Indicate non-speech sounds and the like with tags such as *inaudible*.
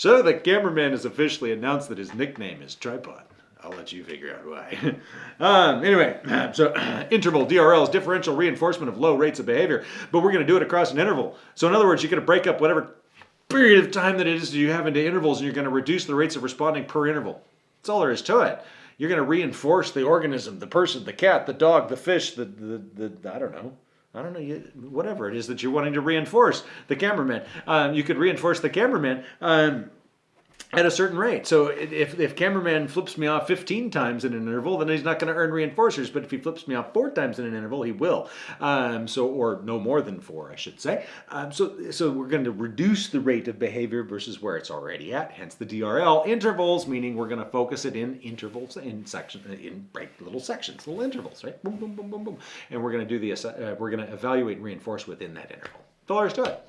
So the cameraman has officially announced that his nickname is Tripod. I'll let you figure out why. *laughs* um, anyway, *clears throat* so *clears throat* interval DRL is differential reinforcement of low rates of behavior, but we're going to do it across an interval. So in other words, you're going to break up whatever period of time that it is that you have into intervals, and you're going to reduce the rates of responding per interval. That's all there is to it. You're going to reinforce the organism, the person, the cat, the dog, the fish, the, the, the I don't know. I don't know, you, whatever it is that you're wanting to reinforce, the cameraman. Um, you could reinforce the cameraman um, at a certain rate. So if, if cameraman flips me off 15 times in an interval, then he's not going to earn reinforcers. But if he flips me off four times in an interval, he will. Um, so or no more than four, I should say. Um, so so we're going to reduce the rate of behavior versus where it's already at. Hence the DRL intervals, meaning we're going to focus it in intervals in section in break little sections, little intervals, right? Boom, boom, boom, boom, boom, and we're going to do the uh, we're going to evaluate and reinforce within that interval. That's all it.